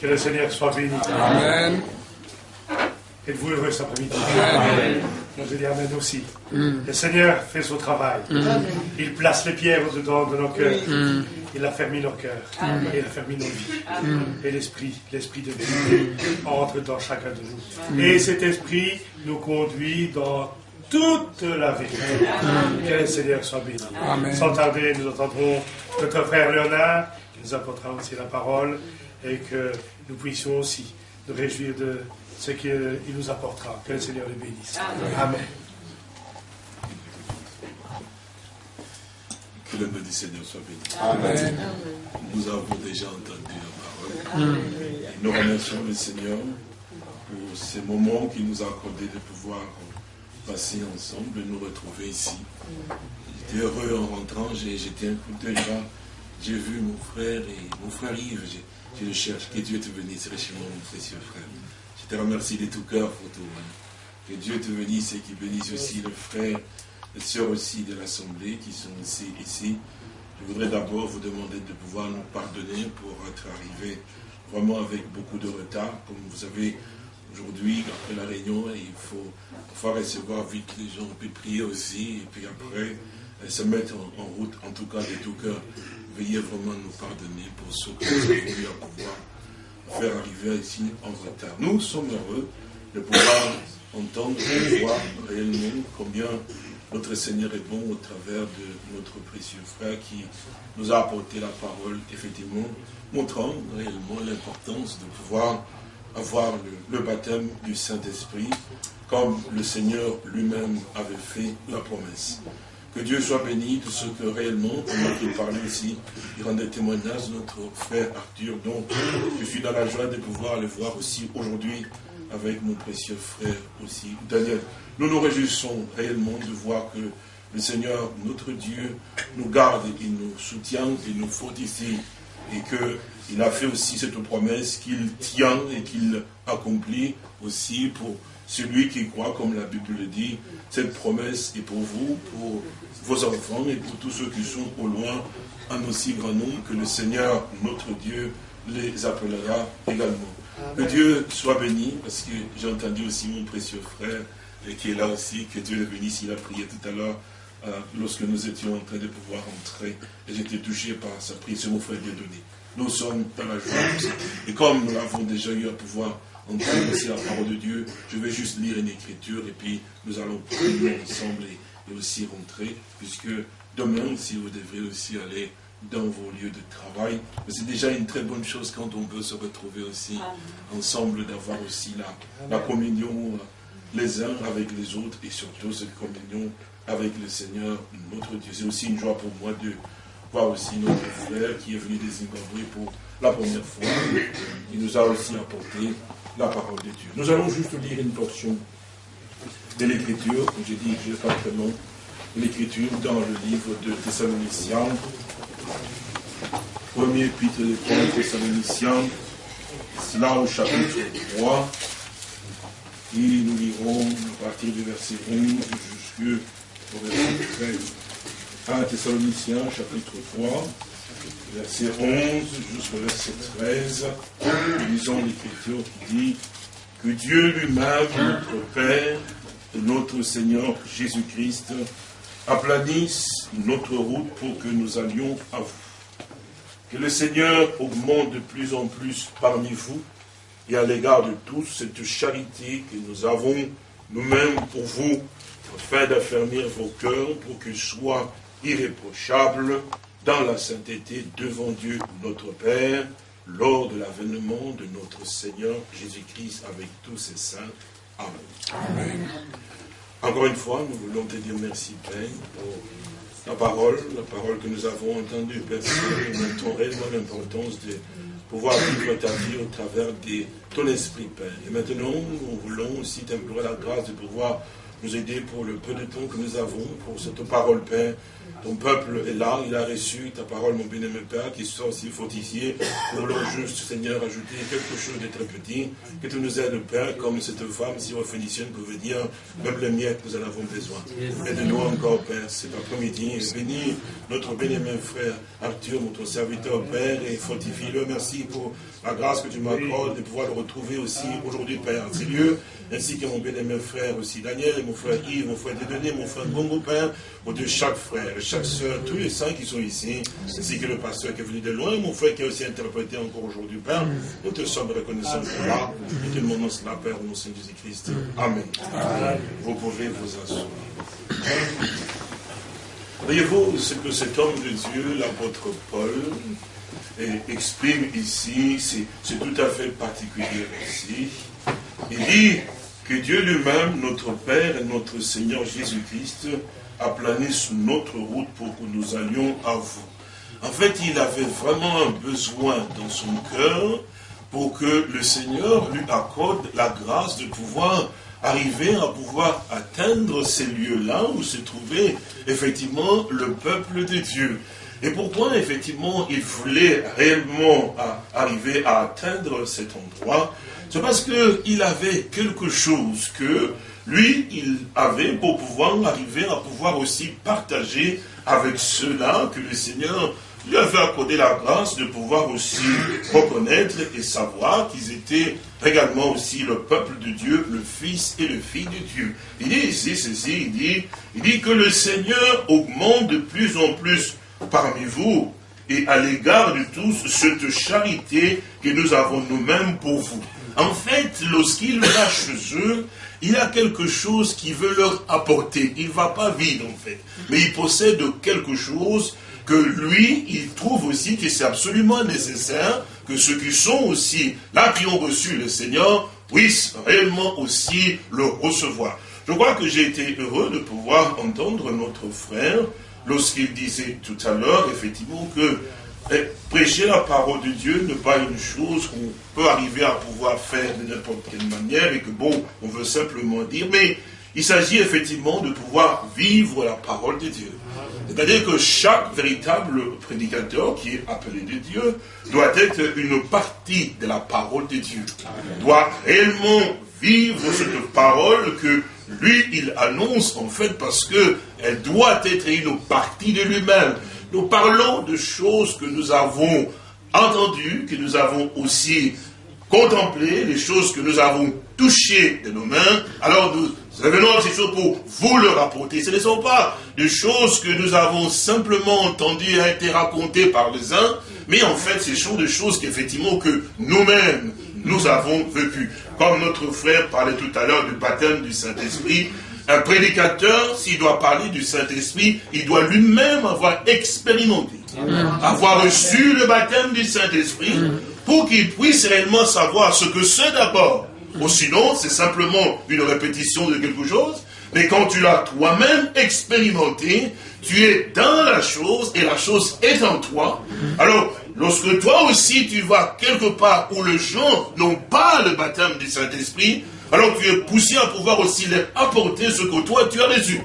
Que le Seigneur soit béni. Amen. Êtes-vous heureux cet après-midi Amen. Je dis Amen aussi. Le Seigneur fait son travail. Il place les pierres dedans de nos cœurs. Il a fermé nos cœurs. Il a fermé nos vies. Et l'esprit, l'esprit de Dieu entre dans chacun de nous. Et cet esprit nous conduit dans toute la vérité. Que le Seigneur soit béni. Sans tarder, nous entendrons notre frère Léonard qui nous apportera aussi la parole et que nous puissions aussi nous réjouir de ce qu'il nous apportera. Que le Seigneur le bénisse. Amen. Que le nom du Seigneur soit béni. Amen. Nous avons déjà entendu la parole. Et nous remercions le Seigneur pour ces moments qu'il nous a accordé de pouvoir passer ensemble, de nous retrouver ici. J'étais heureux en rentrant, j'étais un coup d'œil là. J'ai vu mon frère et mon frère Yves, je, le cherche. Que Dieu te bénisse richement, mon précieux frère. Je te remercie de tout cœur pour tout. Que Dieu te bénisse et qu'il bénisse aussi le frère, les sœurs aussi de l'Assemblée qui sont ici. Je voudrais d'abord vous demander de pouvoir nous pardonner pour être arrivé vraiment avec beaucoup de retard. Comme vous savez, aujourd'hui, après la réunion, il faut pouvoir recevoir vite les gens, puis prier aussi, et puis après, euh, se mettre en, route, en tout cas de tout cœur. Veuillez vraiment nous pardonner pour ce que nous avons eu pouvoir faire arriver ici en retard. Nous sommes heureux de pouvoir entendre et voir réellement combien notre Seigneur est bon au travers de notre précieux frère qui nous a apporté la parole, effectivement, montrant réellement l'importance de pouvoir avoir le baptême du Saint-Esprit, comme le Seigneur lui-même avait fait la promesse. Que Dieu soit béni de ce que réellement, on a parlé ici, il rendait témoignage notre frère Arthur. Donc, je suis dans la joie de pouvoir le voir aussi aujourd'hui avec mon précieux frère aussi, Daniel. Nous nous réjouissons réellement de voir que le Seigneur, notre Dieu, nous garde, il nous soutient, il nous fortifie et qu'il a fait aussi cette promesse qu'il tient et qu'il accomplit aussi pour celui qui croit, comme la Bible le dit, cette promesse est pour vous, pour vos enfants et pour tous ceux qui sont au loin, en aussi grand nombre que le Seigneur, notre Dieu, les appellera également. Que Dieu soit béni, parce que j'ai entendu aussi mon précieux frère qui est là aussi, que Dieu le bénisse, il a prié tout à l'heure euh, lorsque nous étions en train de pouvoir entrer. Et j'étais touché par sa prière, c'est mon frère Dieudonné. Nous sommes dans la joie. Et comme nous l'avons déjà eu à pouvoir entendre aussi la parole de Dieu, je vais juste lire une écriture et puis nous allons prier ensemble et, aussi rentrer, puisque demain aussi vous devrez aussi aller dans vos lieux de travail. C'est déjà une très bonne chose quand on peut se retrouver aussi ensemble, d'avoir aussi la, la communion euh, les uns avec les autres et surtout cette communion avec le Seigneur, notre Dieu. C'est aussi une joie pour moi de voir aussi notre frère qui est venu des Zimbabwe pour la première fois, qui nous a aussi apporté la parole de Dieu. Nous allons juste lire une portion de l'écriture, comme j'ai dit exactement l'écriture dans le livre de Thessaloniciens, premier épître de Thessaloniciens, cela au chapitre 3, et nous lirons à partir du verset 11 jusqu'au verset 13. 1 Thessaloniciens, chapitre 3, verset 11 jusqu'au verset 13. Nous lisons l'écriture qui dit Que Dieu lui-même, notre Père, et notre Seigneur Jésus-Christ, aplanisse notre route pour que nous allions à vous. Que le Seigneur augmente de plus en plus parmi vous et à l'égard de tous cette charité que nous avons nous-mêmes pour vous, afin d'affermir vos cœurs pour qu'ils soient irréprochables dans la sainteté devant Dieu notre Père, lors de l'avènement de notre Seigneur Jésus-Christ avec tous ses saints. Amen. Encore une fois, nous voulons te dire merci, Père, pour la parole, la parole que nous avons entendue, Père, nous mettons réellement l'importance de pouvoir vivre ta vie au travers de ton esprit, Père. Et maintenant, nous voulons aussi t'implorer la grâce de pouvoir nous aider pour le peu de temps que nous avons, pour cette parole, Père. Ton peuple est là, il a reçu ta parole, mon bien-aimé Père, qui soit aussi fortifié pour leur juste, Seigneur, ajouter quelque chose de très petit, que tu nous aides, Père, comme cette femme syrophénicienne pouvait dire, même les miettes, nous en avons besoin. Aide-nous encore, Père, cet après-midi, bénis notre bien-aimé frère Arthur, notre serviteur, Père, et fortifie-le. Merci pour la grâce que tu m'accordes de pouvoir le retrouver aussi aujourd'hui, Père, en ces lieux, ainsi que mon bien-aimé frère aussi, Daniel, et mon frère Yves, mon frère Dédonné, mon frère Bongo, Père, au de chaque frère, chaque soeur, tous les saints qui sont ici, ainsi que le pasteur qui est venu de loin, mon frère qui a aussi interprété encore aujourd'hui, Père, nous te sommes reconnaissants pour cela, et te demandons cela, Père, au nom de Jésus-Christ. Amen. Vous pouvez vous asseoir. Voyez-vous ce que cet homme de Dieu, l'apôtre Paul, exprime ici, c'est tout à fait particulier ici. Il dit que Dieu lui-même, notre Père et notre Seigneur Jésus-Christ, a plané sur notre route pour que nous allions à vous. En fait, il avait vraiment un besoin dans son cœur pour que le Seigneur lui accorde la grâce de pouvoir arriver à pouvoir atteindre ces lieux-là où se trouvait effectivement le peuple de Dieu. Et pourquoi effectivement il voulait réellement arriver à atteindre cet endroit? C'est parce qu'il avait quelque chose que lui, il avait pour pouvoir arriver à pouvoir aussi partager avec ceux-là que le Seigneur lui avait accordé la grâce de pouvoir aussi reconnaître et savoir qu'ils étaient également aussi le peuple de Dieu, le Fils et le Fils de Dieu. Il dit ici ceci, il dit, il dit que le Seigneur augmente de plus en plus parmi vous et à l'égard de tous cette charité que nous avons nous-mêmes pour vous. En fait, lorsqu'il va chez eux, il a quelque chose qui veut leur apporter. Il ne va pas vide en fait, mais il possède quelque chose que lui, il trouve aussi que c'est absolument nécessaire que ceux qui sont aussi là, qui ont reçu le Seigneur, puissent réellement aussi le recevoir. Je crois que j'ai été heureux de pouvoir entendre notre frère lorsqu'il disait tout à l'heure, effectivement, que prêcher la parole de Dieu n'est pas une chose qu'on peut arriver à pouvoir faire de n'importe quelle manière et que bon, on veut simplement dire, mais il s'agit effectivement de pouvoir vivre la parole de Dieu. C'est-à-dire que chaque véritable prédicateur qui est appelé de Dieu doit être une partie de la parole de Dieu. Doit réellement vivre cette parole que lui, il annonce en fait parce que elle doit être une partie de lui-même. Nous parlons de choses que nous avons entendues, que nous avons aussi contemplées, les choses que nous avons touchées de nos mains. Alors nous revenons à ces choses pour vous le rapporter. Ce ne sont pas des choses que nous avons simplement entendues et été racontées par les uns, mais en fait ce sont des choses qu'effectivement que nous-mêmes nous avons vécues. Comme notre frère parlait tout à l'heure du baptême du Saint-Esprit, un prédicateur, s'il doit parler du Saint-Esprit, il doit lui-même avoir expérimenté, avoir reçu le baptême du Saint-Esprit, pour qu'il puisse réellement savoir ce que c'est d'abord. Ou sinon, c'est simplement une répétition de quelque chose. Mais quand tu l'as toi-même expérimenté, tu es dans la chose et la chose est en toi. Alors, lorsque toi aussi tu vas quelque part où les gens n'ont pas le baptême du Saint-Esprit, alors tu es poussé à pouvoir aussi leur apporter ce que toi tu as reçu.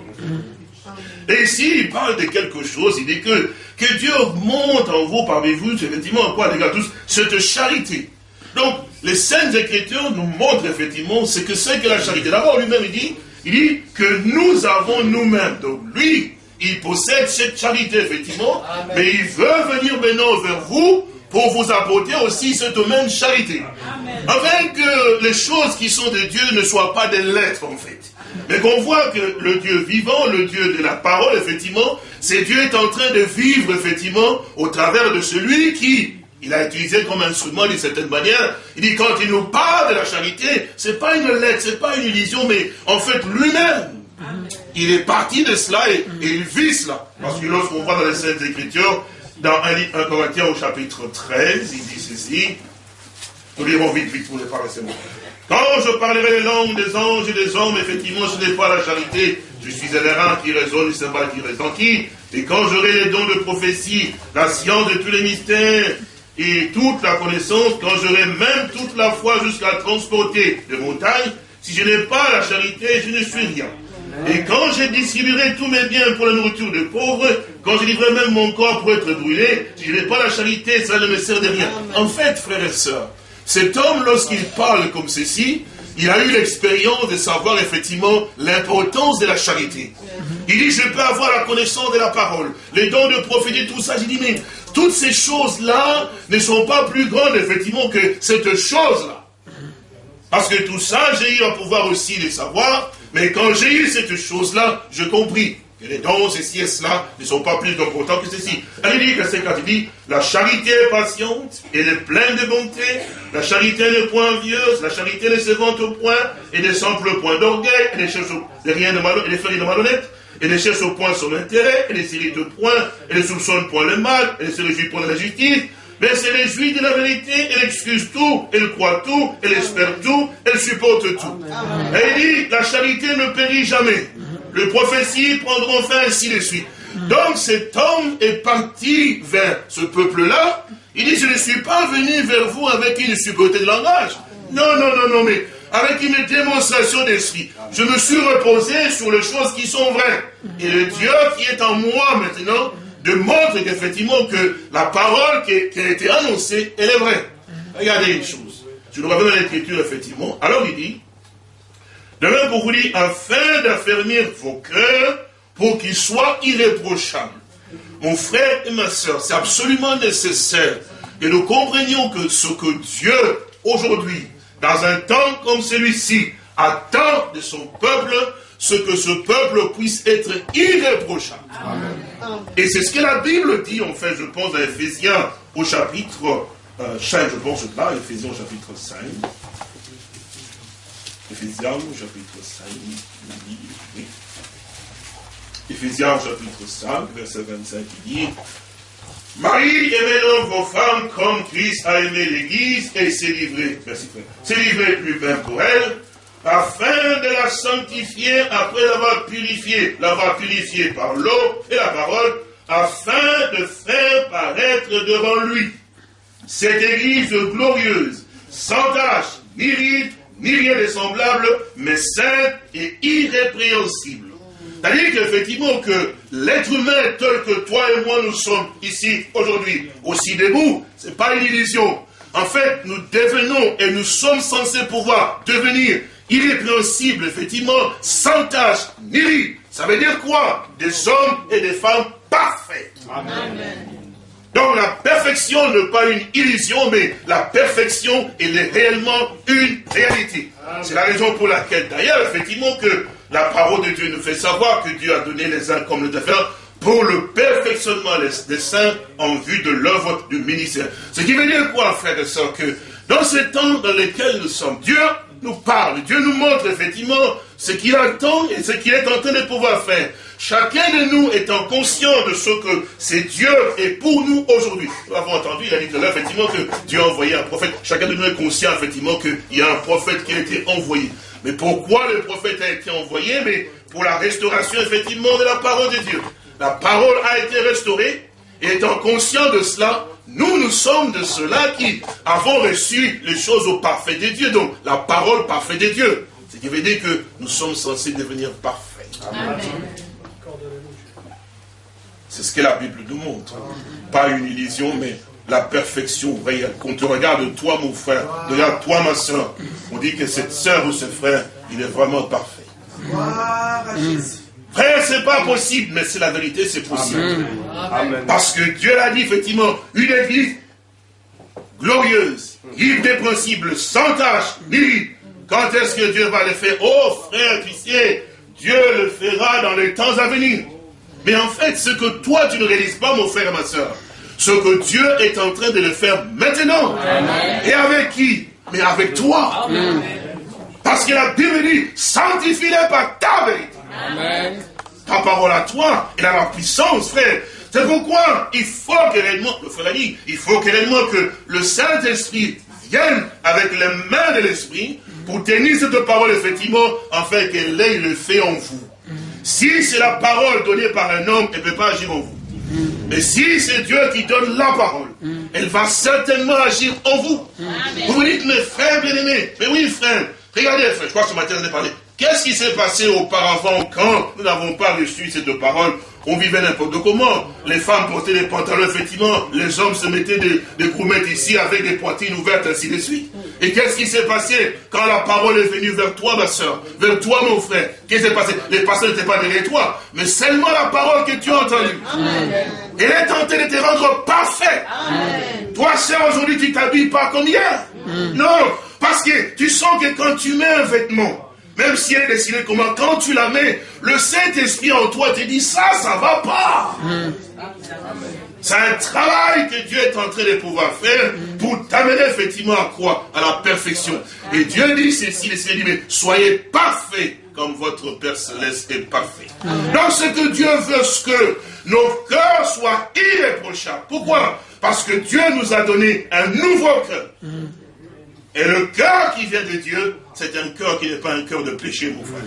Et ici, il parle de quelque chose, il dit que, que Dieu augmente en vous, parmi vous, effectivement, quoi, les gars, tous, cette charité. Donc, les Saintes Écritures nous montrent effectivement ce que c'est que la charité. D'abord, lui-même, il dit, il dit que nous avons nous-mêmes. Donc, lui, il possède cette charité, effectivement, mais il veut venir maintenant vers vous pour vous apporter aussi cette même charité. Afin que les choses qui sont de Dieu ne soient pas des lettres, en fait. Mais qu'on voit que le Dieu vivant, le Dieu de la parole, effectivement, c'est Dieu est en train de vivre, effectivement, au travers de celui qui, il a utilisé comme instrument d'une certaine manière. Il dit, quand il nous parle de la charité, c'est pas une lettre, c'est pas une illusion, mais en fait, lui-même, il est parti de cela et, il vit cela. Parce que lorsqu'on voit dans les Saintes Écritures, dans 1, Corinthiens au chapitre 13, il dit ceci. Nous lirons vite, vite pour ne pas rester Quand je parlerai les langues des anges et des hommes, effectivement, ce n'est pas la charité. Je suis un errant qui résonne, le cymbale qui. Et quand j'aurai les dons de prophétie, la science de tous les mystères, et toute la connaissance, quand j'aurai même toute la foi jusqu'à transporter des montagnes, si je n'ai pas la charité, je ne suis rien. Et quand je distribuerai tous mes biens pour la nourriture des pauvres, quand je livrerai même mon corps pour être brûlé, je n'ai pas la charité, ça ne me sert de rien. En fait, frères et sœurs, cet homme, lorsqu'il parle comme ceci, il a eu l'expérience de savoir effectivement l'importance de la charité. Il dit, je peux avoir la connaissance de la parole, les dons de prophétie, tout ça. J'ai dit, mais toutes ces choses-là ne sont pas plus grandes, effectivement, que cette chose-là. Parce que tout ça, j'ai eu à pouvoir aussi les savoir, mais quand j'ai eu cette chose-là, je compris que les dons, ceci et cela, ne sont pas plus importants que ceci. Elle dit, verset 4, il dit, la charité est patiente, elle est pleine de bonté, la charité n'est point envieuse, la charité ne se vante au point, et ne semble point d'orgueil, elle ne cherche rien de malhonnête, elle ne fait de malhonnête, elle ne cherche au point son intérêt, elle ne s'irrite point, elle ne soupçonne point le mal, elle ne se réjouit point de la justice, mais elle se réjouit de la vérité, elle excuse tout, elle croit tout, elle espère tout, elle supporte tout. Elle dit, la charité ne périt jamais. Le prophétie prendront fin ainsi de suite. Donc cet homme est parti vers ce peuple-là. Il dit, je ne suis pas venu vers vous avec une supériorité de langage. Non, non, non, non, mais avec une démonstration d'esprit. Je me suis reposé sur les choses qui sont vraies. Et le Dieu qui est en moi maintenant démontre qu'effectivement que la parole qui, a été annoncée, elle est vraie. Regardez une chose. Je nous reviens dans l'écriture, effectivement. Alors il dit, de même pour vous dire, afin d'affermir vos cœurs pour qu'ils soient irréprochables. Mon frère et ma soeur, c'est absolument nécessaire que nous comprenions que ce que Dieu, aujourd'hui, dans un temps comme celui-ci, attend de son peuple, ce que ce peuple puisse être irréprochable. Et c'est ce que la Bible dit, en fait, je pense, à Ephésiens au chapitre 5, euh, je pense là, Ephésiens au chapitre 5. Ephésiens au chapitre 5, oui. Ephésiens chapitre 5, verset 25, il dit Marie, aimez donc vos femmes comme Christ a aimé l'Église et s'est livré, s'est livré lui-même pour elle, afin de la sanctifier après l'avoir purifiée, l'avoir purifiée par l'eau et la parole, afin de faire paraître devant lui cette Église glorieuse, sans tache, ni ride, ni rien de semblable, mais sainte et irrépréhensible. C'est-à-dire qu'effectivement que l'être humain tel que toi et moi nous sommes ici aujourd'hui, aussi debout, ce n'est pas une illusion. En fait, nous devenons et nous sommes censés pouvoir devenir irrépréhensibles, effectivement, sans tâche, ni Ça veut dire quoi? Des hommes et des femmes parfaits. Amen. Donc la perfection n'est pas une illusion, mais la perfection, elle est réellement une réalité. C'est la raison pour laquelle, d'ailleurs, effectivement, que la parole de Dieu nous fait savoir que Dieu a donné les uns comme les autres pour le perfectionnement des saints en vue de l'œuvre du ministère. Ce qui veut dire quoi, frère et soeur, que dans ce temps dans lequel nous sommes, Dieu nous parle, Dieu nous montre effectivement ce qu'il attend et ce qu'il est en train de pouvoir faire. Chacun de nous étant conscient de ce que c'est Dieu et pour nous aujourd'hui. Nous avons entendu, il a dit tout à l'heure, effectivement, que Dieu a envoyé un prophète. Chacun de nous est conscient, effectivement, qu'il y a un prophète qui a été envoyé. Mais pourquoi le prophète a été envoyé? Mais pour la restauration, effectivement, de la parole de Dieu. La parole a été restaurée, étant conscient de cela, nous, nous sommes de ceux-là qui avons reçu les choses au parfait de Dieu. Donc, la parole parfaite de Dieu. Ce qui veut dire que nous sommes censés devenir parfaits. Amen. C'est ce que la Bible nous montre. Pas une illusion, mais la perfection réelle. Quand tu regardes toi, mon frère, regarde toi, ma soeur, on dit que cette soeur ou ce frère, il est vraiment parfait. Frère, c'est pas possible, mais c'est la vérité, c'est possible. Parce que Dieu l'a dit, effectivement, une église glorieuse, irrépréhensible, sans tâche, ni Quand est-ce que Dieu va le faire? Oh frère, tu sais, Dieu le fera dans les temps à venir. Mais en fait, ce que toi, tu ne réalises pas, mon frère et ma soeur, ce que Dieu est en train de le faire maintenant. Et avec qui? Mais avec toi. Parce que la Bible dit, sanctifie-les par ta vérité. Ta parole à toi, elle a la puissance, frère. C'est pourquoi il faut que réellement, le frère a dit, il faut que réellement que le Saint-Esprit vienne avec les mains de l'Esprit pour tenir cette parole, effectivement, afin qu'elle ait le fait en vous. Si c'est la parole donnée par un homme, elle ne peut pas agir en vous. Mais si c'est Dieu qui donne la parole, elle va certainement agir en vous. Vous vous dites, mes frères bien-aimés, mais oui frère, regardez frère, je crois que ce matin on a parlé, Qu'est-ce qui s'est passé auparavant quand nous n'avons pas reçu cette parole On vivait n'importe comment. Les femmes portaient des pantalons, effectivement. Les hommes se mettaient des, des ici avec des poitrines ouvertes, ainsi de suite. Et qu'est-ce qui s'est passé quand la parole est venue vers toi, ma soeur Vers toi, mon frère Qu'est-ce qui s'est passé? Les pasteurs n'étaient pas derrière toi, mais seulement la parole que tu as entendue. Elle est tentée de te rendre parfait. Toi, sœur, aujourd'hui, tu t'habilles pas comme hier. Non, parce que tu sens que quand tu mets un vêtement, même si elle est comment, quand tu la mets, le Saint-Esprit en toi te dit ça, ça va pas. C'est un travail que Dieu est en train de pouvoir faire pour t'amener effectivement à quoi À la perfection. Et Dieu dit ceci, le Seigneur dit, mais soyez parfaits comme votre Père Céleste est parfait. Donc ce que Dieu veut, ce que nos cœurs soient irréprochables. Pourquoi? Parce que Dieu nous a donné un nouveau cœur. Et le cœur qui vient de Dieu, c'est un cœur qui n'est pas un cœur de péché, mon frère.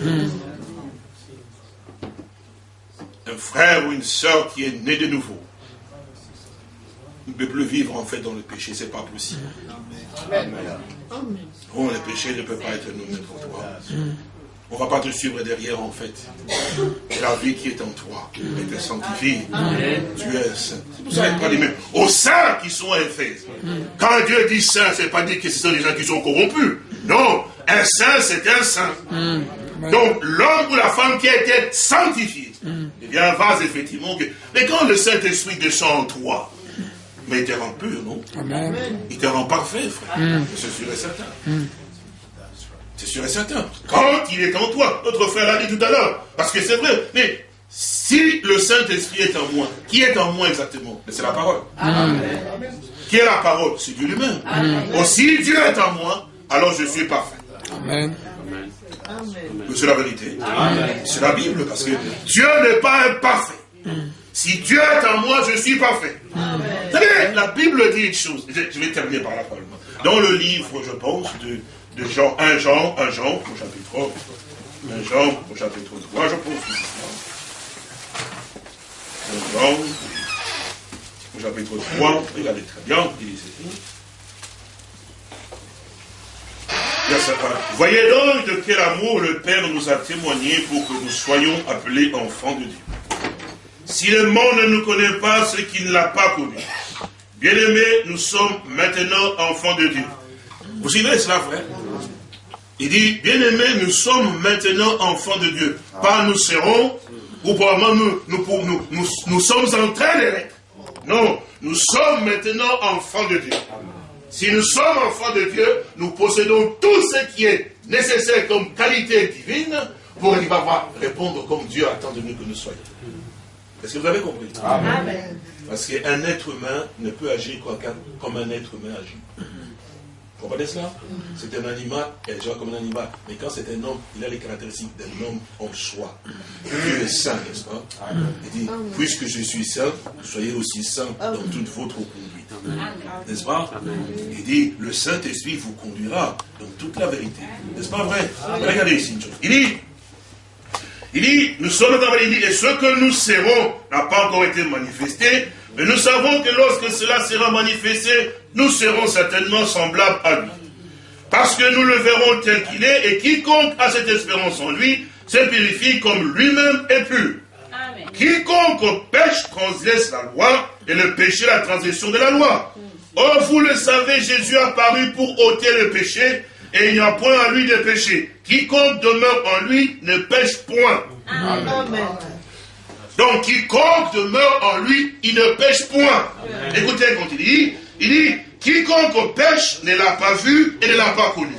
Un frère ou une soeur qui est né de nouveau ne peut plus vivre en fait dans le péché, c'est pas possible. Oh, le péché ne peut pas être nous pour toi. On ne va pas te suivre derrière en fait. La vie qui est en toi est sanctifiée. Tu es saint. C'est pour ça pas dit même aux saints qui sont Éphèse. Quand Dieu dit saint, c'est pas dit que ce sont des gens qui sont corrompus. Non, un saint, c'est un saint. Donc l'homme ou la femme qui a été sanctifié, il y a un vase effectivement. Mais quand le Saint-Esprit descend en toi, mais il te rend pur, non Il te rend parfait, frère. C'est sûr et certain. C'est sûr et certain. Quand il est en toi, notre frère l'a dit tout à l'heure, parce que c'est vrai, mais si le Saint-Esprit est en moi, qui est en moi exactement? C'est la parole. Qui est la parole? C'est Dieu lui-même. si Dieu est en moi, alors je suis parfait. Amen. C'est la vérité. C'est la Bible, parce que Dieu n'est pas imparfait. Si Dieu est en moi, je suis parfait. Vous savez, la Bible dit une chose. Je vais terminer par la parole. Dans le livre, je pense, de de Jean, 1 Jean, 1 Jean, au chapitre 1 Jean, au chapitre 3, je pense. 1 Jean, au chapitre 3, regardez très bien, il dit ceci. Voyez donc de quel amour le Père nous a témoigné pour que nous soyons appelés enfants de Dieu. Si le monde ne nous connaît pas, ce qu'il ne l'a pas connu. Bien-aimés, nous sommes maintenant enfants de Dieu. Vous suivez cela, frère? Il dit, bien-aimés, nous sommes maintenant enfants de Dieu. Pas nous serons, ou probablement nous, nous, nous, sommes en train de l'être. Non, nous sommes maintenant enfants de Dieu. Si nous sommes enfants de Dieu, nous possédons tout ce qui est nécessaire comme qualité divine pour pouvoir répondre comme Dieu attend de nous que nous soyons. Est-ce que vous avez compris? Amen. Parce qu'un être humain ne peut agir comme un être humain agit. Vous comprenez cela C'est un animal, elle joue comme un animal. Mais quand c'est un homme, il a les caractéristiques d'un homme en soi. Dieu est saint, n'est-ce pas? Il dit, puisque je suis saint, soyez aussi saint dans toute votre conduite. N'est-ce pas? Il dit, le Saint-Esprit vous conduira dans toute la vérité. N'est-ce pas vrai? Regardez ici une chose. Il dit, il dit, nous sommes dans la vérité, et ce que nous serons n'a pas encore été manifesté, mais nous savons que lorsque cela sera manifesté, nous serons certainement semblables à lui. Parce que nous le verrons tel qu'il est, et quiconque a cette espérance en lui, se purifie comme lui-même est pur. Quiconque pêche transgresse la loi, et le péché la transgression de la loi. Or, vous le savez, Jésus a paru pour ôter le péché, et il n'y a point à lui de péché. Quiconque demeure en lui ne pêche point. Amen. Donc, quiconque demeure en lui, il ne pêche point. Écoutez quand il dit, il dit, quiconque pêche ne l'a pas vu et ne l'a pas connu.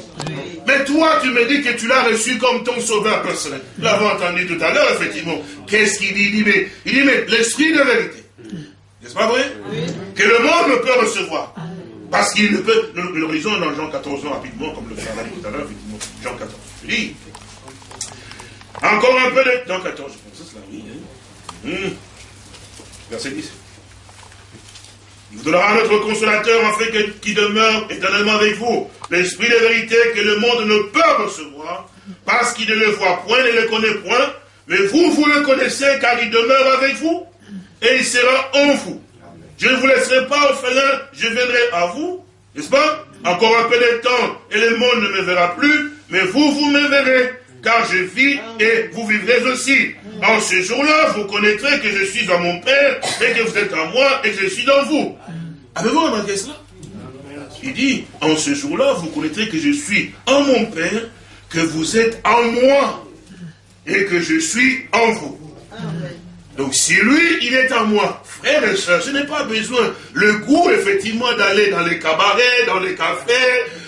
Mais toi, tu me dis que tu l'as reçu comme ton sauveur personnel. Nous l'avons entendu tout à l'heure, effectivement. Qu'est-ce qu'il dit? Il dit, mais, l'esprit de vérité. N'est-ce pas vrai? Que le monde ne peut recevoir. Parce qu'il ne peut. Nous, le lisons dans Jean 14 rapidement, comme le frère dit tout à l'heure, effectivement. Jean 14. Je dis. Encore un peu de. Jean 14, je pense que c'est la oui. Hein. Hmm. Verset 10. Il vous donnera notre consolateur afin qu'il demeure éternellement avec vous. L'esprit de vérité que le monde ne peut recevoir, parce qu'il ne le voit point ne le connaît point. Mais vous, vous le connaissez car il demeure avec vous et il sera en vous. Je ne vous laisserai pas orphelin, je viendrai à vous. N'est-ce pas? Encore un peu de temps et le monde ne me verra plus, mais vous, vous me verrez car je vis et vous vivrez aussi. En ce jour-là, vous connaîtrez que je suis dans mon Père et que vous êtes en moi et que je suis dans vous. Avez-vous remarqué cela? Il dit, en ce jour-là, vous connaîtrez que je suis en mon Père, que vous êtes en moi et que je suis en vous. Donc si lui, il est en moi, frère et soeur, je n'ai pas besoin le goût, effectivement, d'aller dans les cabarets, dans les cafés,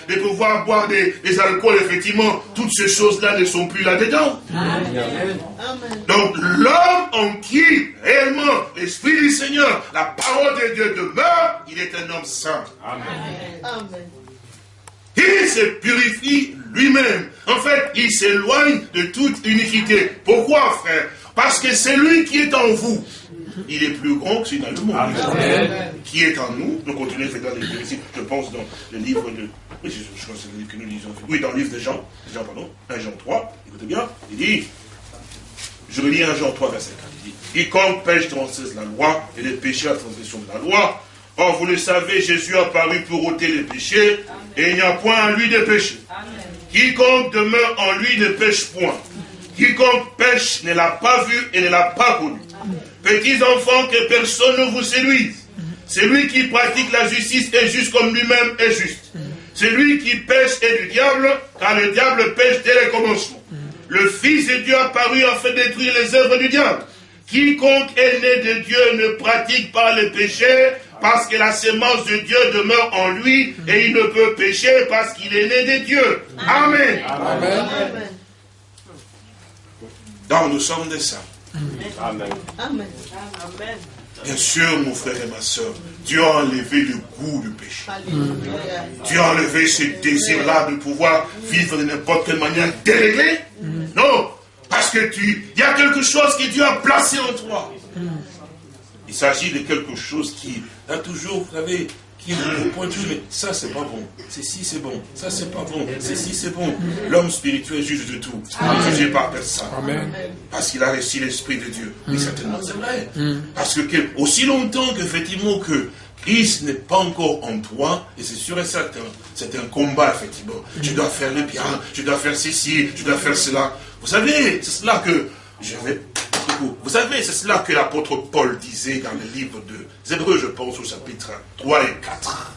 de pouvoir boire des, alcools, effectivement, toutes ces choses-là ne sont plus là-dedans. Donc l'homme en qui, réellement, l'Esprit du Seigneur, la parole de Dieu demeure, il est un homme saint. Amen. Il se purifie lui-même. En fait, il s'éloigne de toute iniquité. Pourquoi, frère? Parce que c'est lui qui est en vous. Il est plus grand que celui dans le monde. Amen. Qui est en nous? Nous continuons à faire dans les je pense dans le livre de... Oui, je, crois que c'est le livre que nous lisons. Oui, dans le livre de Jean. Jean, pardon. 1 Jean 3. Écoutez bien. Il dit... Je relis 1 Jean 3, verset 4. Il dit, quiconque pêche transgresse la loi et les péchés à la transgression de la loi. Or, vous le savez, Jésus a paru pour ôter les péchés et il n'y a point en lui de péché. Quiconque demeure en lui ne pêche point. Quiconque pêche ne l'a pas vu et ne l'a pas connu. Petits enfants, que personne ne vous séduise. Celui qui pratique la justice est juste comme lui-même est juste. Celui qui pêche est du diable, car le diable pêche dès le commencement. Le Fils de Dieu a paru afin de détruire les œuvres du diable. Quiconque est né de Dieu ne pratique pas le péché, parce que la sémence de Dieu demeure en lui et il ne peut pécher parce qu'il est né de Dieu. Amen. Amen. Donc nous sommes des saints. Amen. Amen. Bien sûr, mon frère et ma soeur, Dieu a enlevé le goût du péché. Dieu a enlevé ce désir-là de pouvoir vivre de n'importe quelle manière déréglée. Non, parce que tu, il y a quelque chose que Dieu a placé en toi. Il s'agit de quelque chose qui a toujours, vous savez, pointe toujours, mais ça c'est pas bon, ceci c'est bon, ça c'est pas bon, ceci c'est bon. L'homme spirituel juge de tout, jugé par personne. Amen. Parce qu'il a reçu l'Esprit de Dieu. Oui, mm. certainement c'est vrai. Mm. Parce que, aussi longtemps qu'effectivement que Christ n'est pas encore en toi, et c'est sûr et certain, c'est un combat, effectivement. Tu dois faire le bien, tu dois faire ceci, tu dois faire cela. Vous savez, c'est cela que je vais vous savez, c'est cela que l'apôtre Paul disait dans le livre de Hébreux, je pense, au chapitre 3 et 4.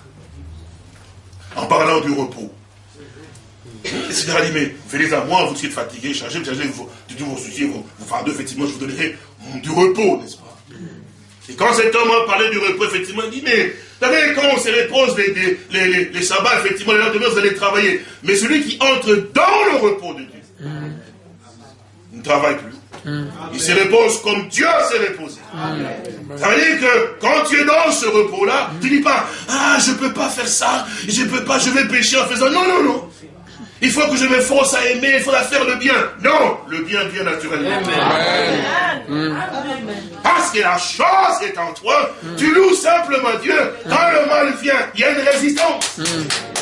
En parlant du repos. Seigneur a dit, mais venez à moi, vous qui êtes fatigués, chargés, chargez vous, de vos soucis, vos, fardeaux, effectivement, je vous donnerai du repos, n'est-ce pas? Et quand cet homme a parlé du repos, effectivement, il dit, mais, vous savez, quand on se repose les, les, les, sabbats, effectivement, les lendemains, vous allez travailler. Mais celui qui entre dans le repos de Dieu, ne travaille plus. Il se repose comme Dieu s'est reposé. Ça veut dire que quand tu es dans ce repos-là, tu ne dis pas, ah, je ne peux pas faire ça, je ne peux pas, je vais pécher en faisant. Non, non, non. Il faut que je me force à aimer, il faut faire le bien. Non, le bien vient naturellement. Parce que la chose est en toi, tu loues simplement Dieu. Quand le mal vient, il y a une résistance.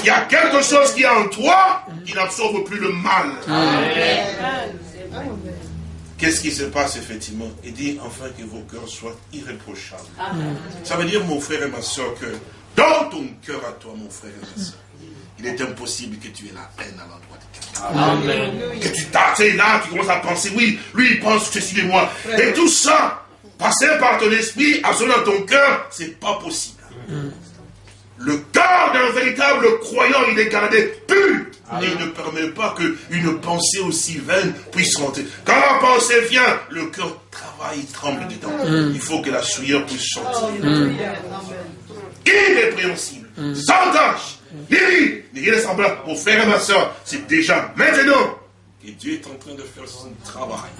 Il y a quelque chose qui est en toi qui n'absorbe plus le mal. Amen. Qu'est-ce qui se passe effectivement? Il dit enfin que vos cœurs soient irréprochables. Ça veut dire, mon frère et ma soeur, que dans ton cœur à toi, mon frère et ma soeur, il est impossible que tu aies la haine à l'endroit de quelqu'un. Que tu t'attends là, tu commences à penser, oui, lui il pense que ceci de moi. Et tout ça, passer par ton esprit, absolument dans ton cœur, c'est pas possible. Le cœur d'un véritable croyant, il est gardé. Et il ne permet pas qu'une pensée aussi vaine puisse rentrer. Quand la pensée vient, le cœur travaille, tremble dedans. Mm. Il faut que la souillure puisse sortir. Mm. Irrépréhensible, mm. sans tâche, ni ni rien semblable. Mon frère et ma soeur, c'est déjà maintenant que Dieu est en train de faire son travail.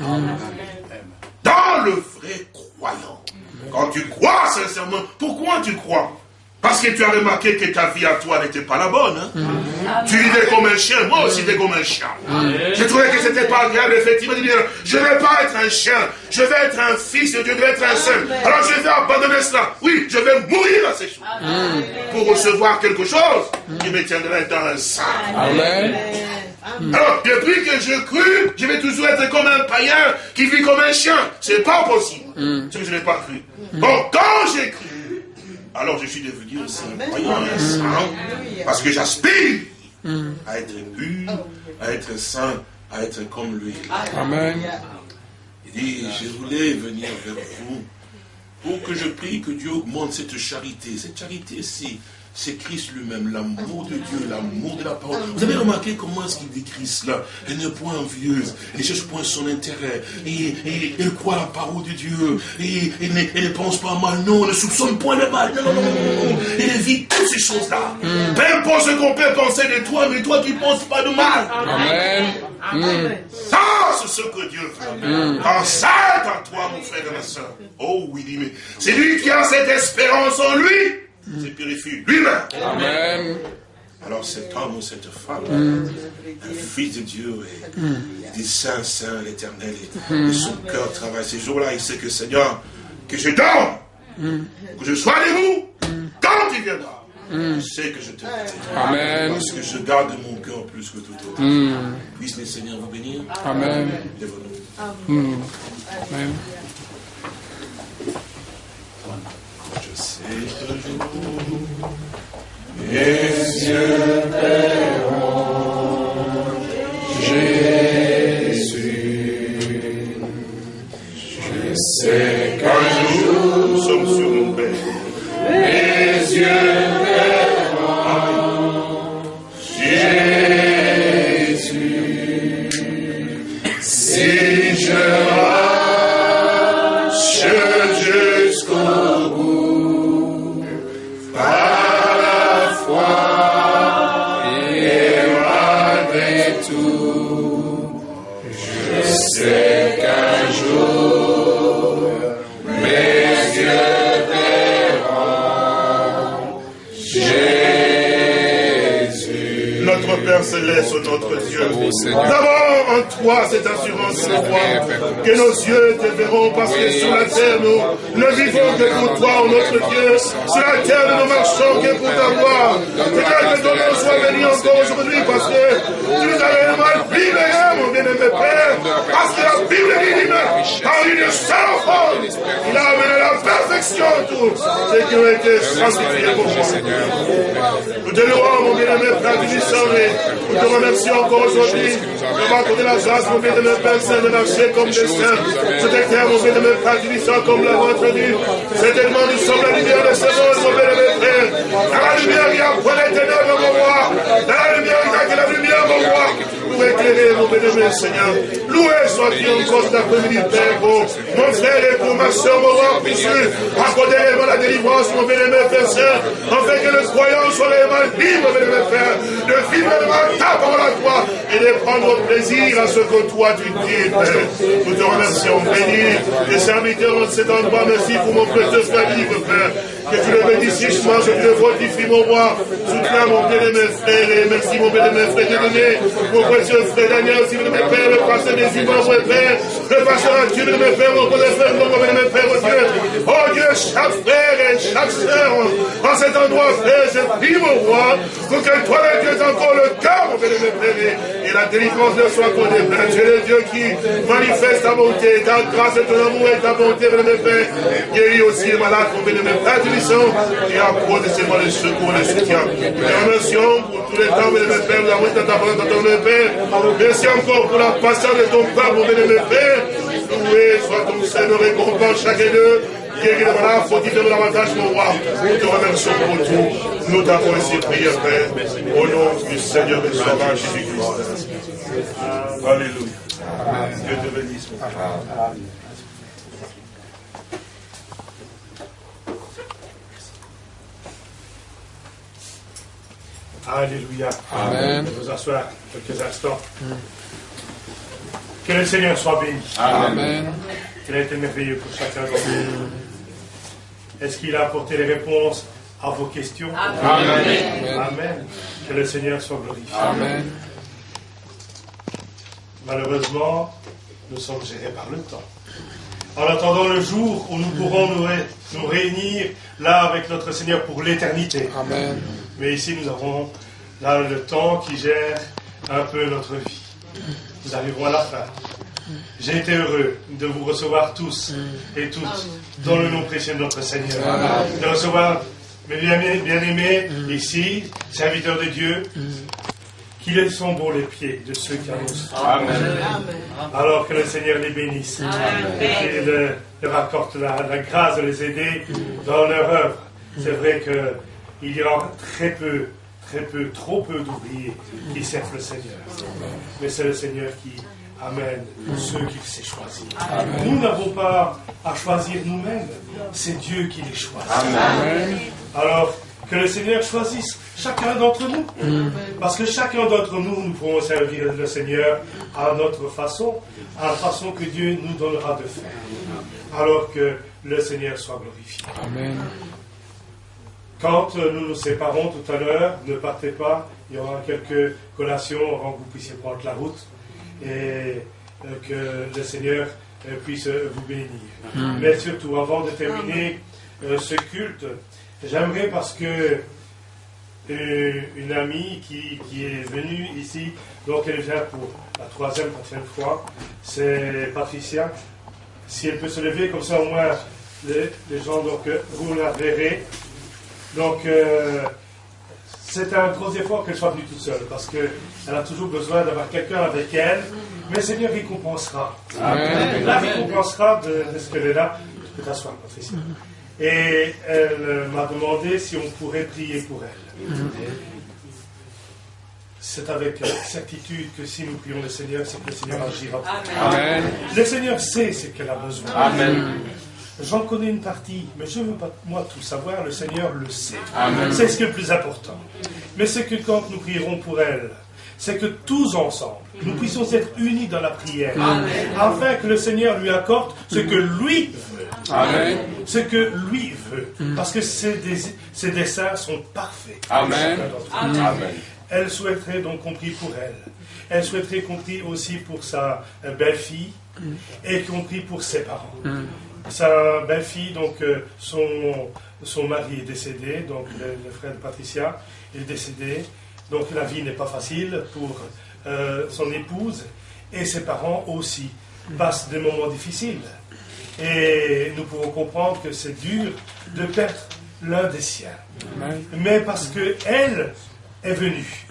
Dans le vrai croyant. Quand tu crois sincèrement, pourquoi tu crois parce que tu as remarqué que ta vie à toi n'était pas la bonne. Hein? Mm. Tu vivais comme un chien, moi aussi j'étais comme un chien. Mm. Je trouvais que c'était pas agréable, effectivement, de dire, je ne vais pas être un chien, je vais être un fils de Dieu, je vais être un saint. Alors je vais abandonner cela. Oui, je vais mourir à ces choses. Pour recevoir quelque chose qui me tiendrait dans un saint. Amen. Alors, depuis que je cru, je vais toujours être comme un païen qui vit comme un chien. C'est pas possible. Mm. C'est que je n'ai pas cru. Bon, quand j'ai cru, alors je suis devenu aussi un croyant, un saint, parce que j'aspire à être pur, à être saint à être comme lui. Amen. Il dit, je voulais venir vers vous pour que je prie que Dieu augmente cette charité. Cette charité-ci, c'est Christ lui-même, l'amour de Dieu, l'amour de la parole. Vous avez remarqué comment est-ce qu'il décrit cela? Elle n'est point envieuse, elle ne cherche point son intérêt, et, elle croit la parole de Dieu, et elle ne, pense pas mal, non, elle ne soupçonne point le mal, non, non, non, non, elle évite toutes ces choses-là. Mm. Peu importe ce qu'on peut penser de toi, mais toi qui ne penses pas de mal. Amen. Amen. Ça, ce que Dieu fait. Mm. Quand ça en toi, mon frère et ma soeur. Oh oui, mais c'est lui qui a cette espérance en lui. Se purifie lui-même. Amen. Alors cet homme ou cette femme, un fils de Dieu, et il dit Saint, Saint, l'éternel, et, son cœur travaille. Ces jours-là, il sait que Seigneur, que je dors, que je sois debout, quand tu viendras, je sais que je te Amen. Parce que je garde mon cœur plus que tout autre. Puisse le Seigneur vous bénir. Amen. Amen. Je sais toujours. Mes yeux verront Jésus. Je sais qu'un jour nous sommes sur nos Père. Mes yeux sur la terre, nous ne vivons que pour toi, notre Dieu. Sur la terre, nous ne marchons que pour ta gloire. Seigneur, que ton nom soit béni encore aujourd'hui, parce que tu nous as réellement libérés, mon bien-aimé Père, parce que la Bible dit, par une seule forme, il a amené la perfection tout ce qui a été sanctifié pour moi. Nous te louons, mon bien-aimé Père du nous te remercions encore aujourd'hui de m'accorder la grâce, mon bien de me Père Saint, de marcher comme des saints. C'était terre, mon bien de me Père du comme la vôtre dit. Certainement, nous sommes la lumière de ce monde, mon bien de mes frères. Dans la lumière, a point les ténèbres, mon roi. La lumière, que la lumière, mon roi. Nous éclairer, mon bien Seigneur. Après-midi, Père, mon frère et pour ma soeur, mon roi, puisse accorder la délivrance, mon bien-aimé Père Saint, afin que le croyant soit réellement libre, mon bien-aimé Père, de vivre ta parole à toi et de prendre plaisir à ce que toi tu dis, Père. Nous te remercions, bénis les serviteurs dans cet endroit. Merci pour mon précieux libre, Père. Que tu le bénisses richement, je te le fortifie, mon roi. Soutiens mon bien-aimé frère et merci, mon bien-aimé frère de mon précieux frère Daniel, aussi, mon Père, le pasteur des Ivoires, mon Père, le pasteur Dieu, mon Père, mon frère, mon bien-aimé Père, mon Dieu. Oh Dieu, chaque frère et chaque sœur, en cet endroit, frère, je prie, mon roi, pour que toi, Dieu, encore le cœur, mon bien-aimé Père, et la délivrance de soit accordée, Père. Tu es le Dieu qui manifeste ta bonté, ta grâce et ton amour et ta bonté, mon bien-aimé Père. Guéris aussi les malades, mon bien-aimé Père, tu et accorde seulement le secours, le soutien. Nous remercions pour tous les temps, mon bien-aimé Père, nous avons ta parole, ton Père. Merci encore pour la patience de ton Père, mon Père. Loué soit ton Seigneur, récompense chacun d'eux. Guéris le malade, faut-il de l'avantage, mon roi. Nous te remercions pour tout. Nous t'avons ici prié, Père. Au nom du Seigneur et Sauveur Jésus-Christ. Alléluia. Dieu te bénisse, mon Père. Alléluia. Amen. Vous asseoir quelques instants. Que le Seigneur soit béni. Amen. Qu'il a été merveilleux pour chacun d'entre nous. Est-ce qu'il a apporté les réponses à vos questions Amen. Amen. Que le Seigneur soit glorifié. Amen. Malheureusement, nous sommes gérés par le temps. En attendant le jour où nous pourrons nous, nous réunir là avec notre Seigneur pour l'éternité. Amen. Mais ici, nous avons là le temps qui gère un peu notre vie. Nous arriverons à la fin. J'ai été heureux de vous recevoir tous et toutes dans le nom précieux de notre Seigneur. De recevoir mes bien-aimés ici, serviteurs de Dieu, qu'ils sont beaux les pieds de ceux qui annoncent. Amen. Alors que le Seigneur les bénisse. Et qu'il leur accorde la, la, grâce de les aider dans leur œuvre. C'est vrai qu'il y aura très peu, très peu, trop peu d'ouvriers qui servent le Seigneur. Mais c'est le Seigneur qui amène ceux qu'il sait choisir. Nous n'avons pas à choisir nous-mêmes. C'est Dieu qui les choisit. Amen. Alors, que le Seigneur choisisse chacun d'entre nous. Parce que chacun d'entre nous, nous pourrons servir le Seigneur à notre façon, à la façon que Dieu nous donnera de faire. Alors que le Seigneur soit glorifié. Amen. Quand nous nous séparons tout à l'heure, ne partez pas, il y aura quelques collations avant que vous puissiez prendre la route et euh, que le Seigneur euh, puisse vous bénir. Mais surtout, avant de terminer euh, ce culte, J'aimerais parce que euh, une amie qui, est venue ici, donc elle vient pour la troisième, quatrième fois, c'est Patricia. Si elle peut se lever, comme ça au moins les, gens, donc euh, vous la verrez. Donc euh, c'est un gros effort qu'elle soit venue toute seule, parce qu'elle a toujours besoin d'avoir quelqu'un avec elle, mais le Seigneur récompensera. Amen. La récompensera de, de ce qu'elle est là. Tu peux t'asseoir, Patricia. Et elle m'a demandé si on pourrait prier pour elle. C'est avec certitude que si nous prions le Seigneur, c'est que le Seigneur agira. Amen. Le Seigneur sait ce qu'elle a besoin. Amen. J'en connais une partie, mais je ne veux pas moi tout savoir, le Seigneur le sait. C'est ce qui est le plus important. Mais c'est que quand nous prierons pour elle, c'est que tous ensemble, nous puissions être unis dans la prière, afin que le Seigneur lui accorde ce que lui veut. Amen. Ce que lui veut. Parce que ses, desseins sont parfaits. Amen. Elle souhaiterait donc qu'on prie pour elle. Elle souhaiterait qu'on prie aussi pour sa belle-fille et qu'on prie pour ses parents. Sa belle-fille, donc, euh, son, son mari est décédé, donc le frère de Patricia est décédé. Donc la vie n'est pas facile pour euh, son épouse et ses parents aussi passent des moments difficiles. Et nous pouvons comprendre que c'est dur de perdre l'un des siens. Mais parce qu'elle est venue.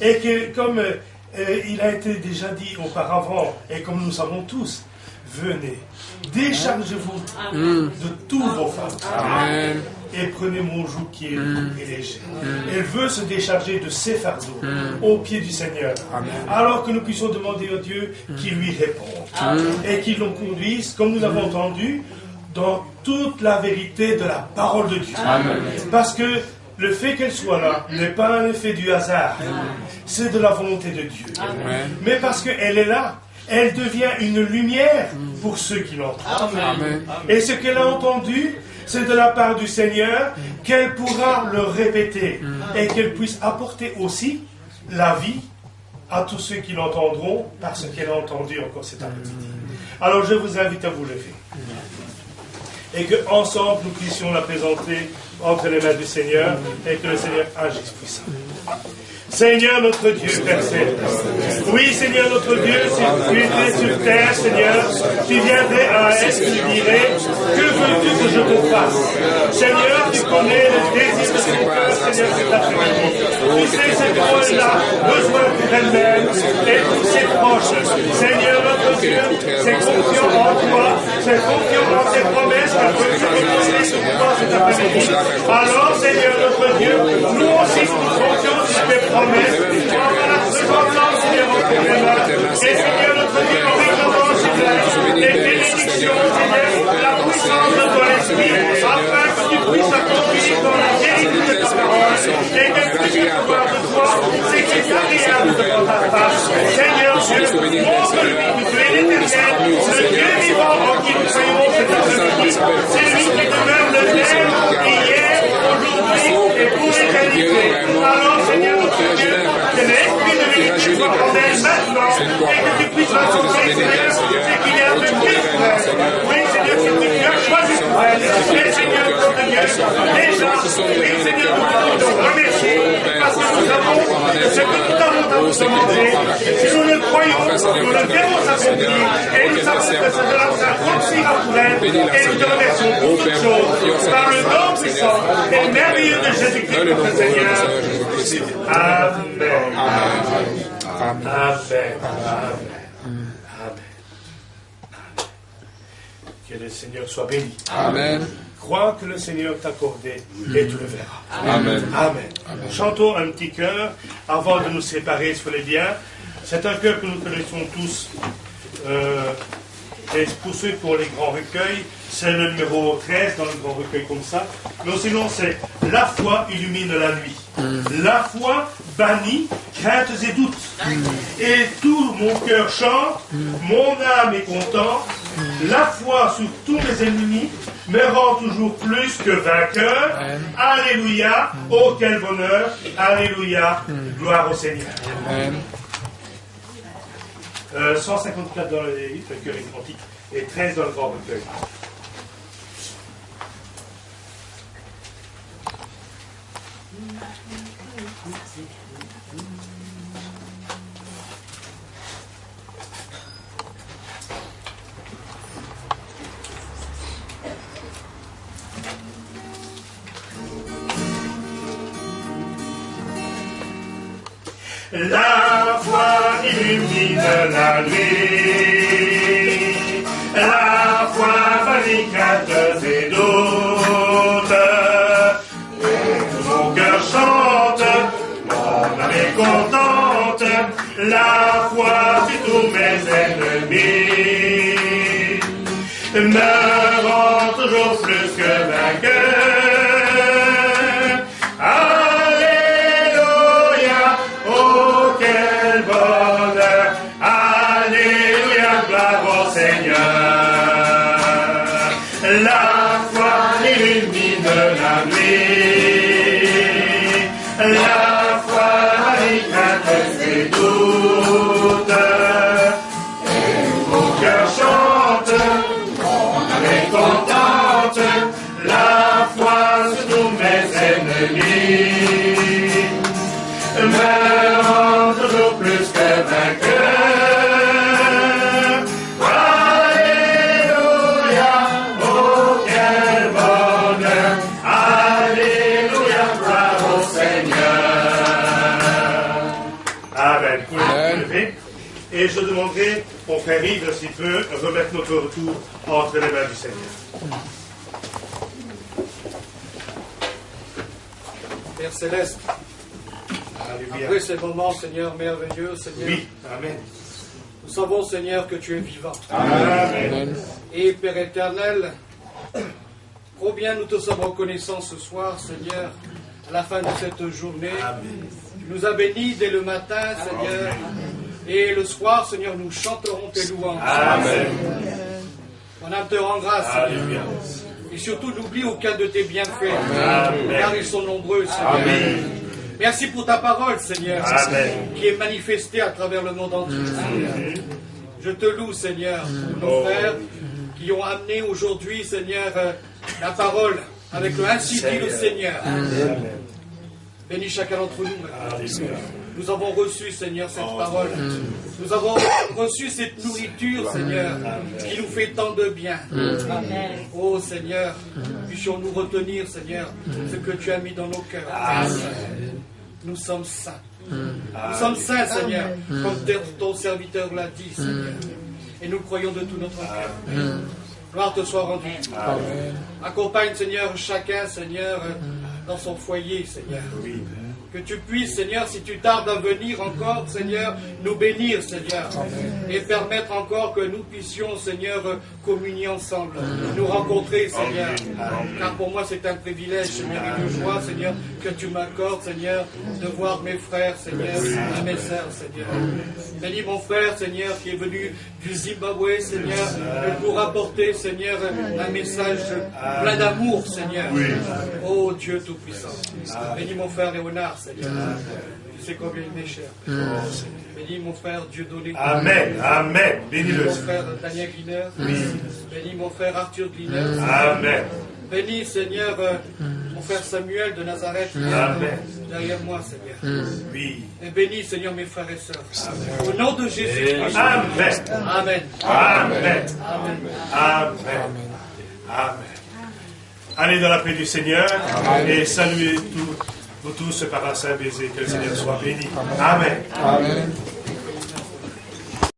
Et que comme euh, il a été déjà dit auparavant, et comme nous savons tous, venez, déchargez-vous de tous vos fardeaux et prenez mon joug qui est lourd et léger. Elle veut se décharger de ses fardeaux au pied du Seigneur. Alors que nous puissions demander à Dieu qu'il lui réponde et qu'il nous conduise, comme nous l'avons entendu, dans toute la vérité de la parole de Dieu. Parce que le fait qu'elle soit là n'est pas un effet du hasard, c'est de la volonté de Dieu. Mais parce qu'elle est là, elle devient une lumière pour ceux qui l'entendent. Et ce qu'elle a entendu, c'est de la part du Seigneur qu'elle pourra le répéter et qu'elle puisse apporter aussi la vie à tous ceux qui l'entendront parce qu'elle a entendu encore cet après-midi. Alors je vous invite à vous lever et que ensemble nous puissions la présenter entre les mains du Seigneur et que le Seigneur agisse puissamment. Seigneur notre Dieu, Père Oui, Seigneur notre Dieu, si tu étais sur terre, Seigneur, tu viendrais à Est, tu dirais, que veux-tu que je te fasse? Seigneur, tu connais le désir de ton cœur, Seigneur, cet après-midi. Tu sais ce qu'elle a besoin pour elle-même et pour ses proches. Seigneur notre Dieu, c'est confiant en toi, c'est confiant en tes promesses que tu toi cet après-midi. Alors, Seigneur notre Dieu, nous aussi nous confions sur tes promesses promesse, Et Seigneur notre Dieu, nous réclamons, Seigneur, les bénédictions, Seigneur, la puissance de ton esprit, afin que puisses accomplir dans la vérité de ta parole, et que tu puisses pouvoir de toi, c'est qui est agréable devant ta face. Seigneur Dieu, montre-lui que tu es l'éternel, le Dieu vivant en qui nous croyons cet après-midi. C'est lui qui demeure le même hier, aujourd'hui et pour l'éternité. Alors, Seigneur, notre Dieu, que l'esprit de vérité soit en elle maintenant et que tu puisses rencontrer, Seigneur, ce qu'il y a de mieux pour elle. Oui, Seigneur, ce que tu as choisi pour elle. Seigneur, notre Dieu, déjà, oui, Seigneur, nous voulons te remercier parce que nous savons que ce que nous demandé, si nous le croyons, nous le verrons s'accomplir et nous savons que et nous te remercions pour par le nom puissant et merveilleux de Jésus-Christ, notre Seigneur. Amen. Amen. Amen. Que le Seigneur soit béni. Amen. Crois que le Seigneur t'a accordé et tu le verras. Amen. Amen. Chantons un petit cœur avant de nous séparer sur les biens. C'est un cœur que nous connaissons tous. Euh, et pour ceux ont les grands recueils, c'est le numéro 13 dans le grand recueil comme ça. Mais sinon, c'est La foi illumine la nuit. La foi bannit craintes et doutes. Et tout mon cœur chante, mon âme est contente. La foi sur tous mes ennemis me rend toujours plus que vainqueur. Alléluia. Oh, quel bonheur. Alléluia. Gloire au Seigneur. Euh, 154 dans le recueil antique et 13 dans le grand recueil. La foi illumine la nuit, la foi barricade et doutes. Et mon cœur chante, mon âme est contente, la foi sur tous mes ennemis me rend toujours plus que vainqueur. Ennemis me rend toujours plus que vainqueur. Alléluia, oh quel bonheur, Alléluia, gloire au Seigneur. Amen. Lever. Et je demanderai au frère Yves, s'il peut, remettre notre retour entre les mains du Seigneur. Père Céleste, Alléluia. après ces moments, Seigneur merveilleux, Seigneur, Oui, Amen. nous savons, Seigneur, que tu es vivant. Amen. Amen. Et Père éternel, combien nous te sommes reconnaissants ce soir, Seigneur, à la fin de cette journée. Tu nous as bénis dès le matin, Seigneur. Et le soir, Seigneur, nous chanterons tes louanges. Amen. Mon âme te rend grâce, Seigneur. Et surtout, n'oublie aucun de tes bienfaits, Amen. car ils sont nombreux, Seigneur. Amen. Merci pour ta parole, Seigneur, Amen. qui est manifestée à travers le monde entier, Seigneur. Je te loue, Seigneur, pour nos Oh. frères qui ont amené aujourd'hui, Seigneur, euh, la parole avec le ainsi dit le Seigneur. Bénis chacun d'entre nous. Alléluia. Nous avons reçu, Seigneur, cette Oh. parole. Nous avons reçu cette nourriture, Seigneur, qui nous fait tant de bien. Oh Seigneur, puissions-nous retenir, Seigneur, ce que tu as mis dans nos cœurs. Nous sommes saints. Nous sommes saints, Seigneur, comme ton serviteur l'a dit, Seigneur. Et nous croyons de tout notre cœur. Gloire te soit rendue. Accompagne, Seigneur, chacun, Seigneur, dans son foyer, Seigneur. Oui. Que tu puisses, Seigneur, si tu tardes à venir encore, Seigneur, nous bénir, Seigneur. Et permettre encore que nous puissions, Seigneur, communier ensemble. Nous rencontrer, Seigneur. Car pour moi, c'est un privilège, Seigneur, et une joie, Seigneur, que tu m'accordes, Seigneur, de voir mes frères, Seigneur, et mes sœurs, Seigneur. Bénis mon frère, Seigneur, qui est venu du Zimbabwe, Seigneur, pour apporter, Seigneur, un message plein d'amour, Seigneur. Oh Dieu Tout-Puissant. Bénis mon frère Léonard, Seigneur. Sais combien il m'est cher. Bénis mon frère Dieu donné. Amen. Amen. Bénis Bénis-le. mon frère Daniel Gliner. Bénis mon frère Arthur Gliner. Amen. Bénis, Seigneur, euh, mon frère Samuel de Nazareth. Amen. Derrière moi, Seigneur. Oui. Et bénis, Seigneur, mes frères et sœurs. Au nom de Jésus. Amen. Amen. Amen. Amen. Amen. Amen. Allez dans la paix du Seigneur et saluez tous Vous tous par un saint baiser, que le Seigneur soit béni. Amen. Amen.